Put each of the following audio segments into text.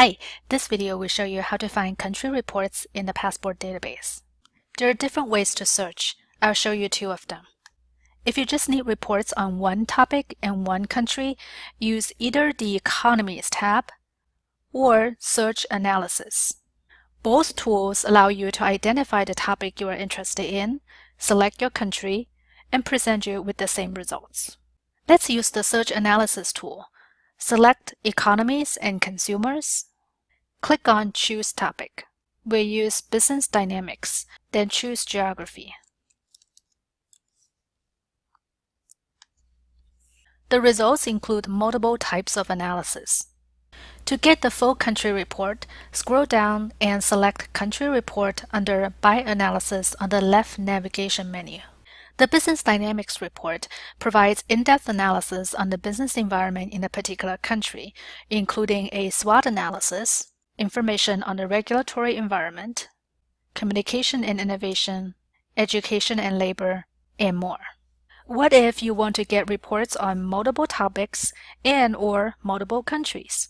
Hi, this video will show you how to find country reports in the Passport database. There are different ways to search. I'll show you two of them. If you just need reports on one topic and one country, use either the Economies tab or Search Analysis. Both tools allow you to identify the topic you are interested in, select your country, and present you with the same results. Let's use the Search Analysis tool. Select Economies and Consumers. Click on Choose Topic. We'll use Business Dynamics, then choose Geography. The results include multiple types of analysis. To get the full country report, scroll down and select Country Report under By Analysis on the left navigation menu. The Business Dynamics report provides in-depth analysis on the business environment in a particular country, including a SWOT analysis, information on the regulatory environment, communication and innovation, education and labor, and more. What if you want to get reports on multiple topics and or multiple countries?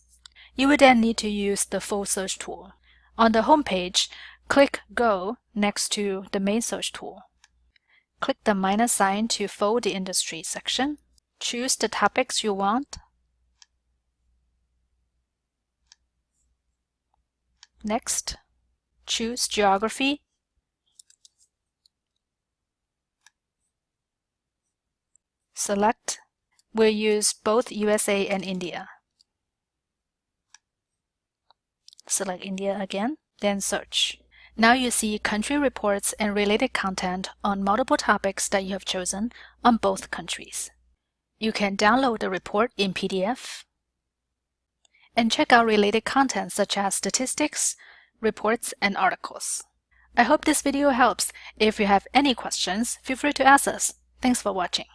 You would then need to use the full search tool. On the home page, click Go next to the main search tool. Click the minus sign to fold the industry section. Choose the topics you want. Next, choose Geography. Select. We'll use both USA and India. Select India again, then search. Now you see country reports and related content on multiple topics that you have chosen on both countries. You can download the report in PDF and check out related content such as statistics, reports, and articles. I hope this video helps. If you have any questions, feel free to ask us. Thanks for watching.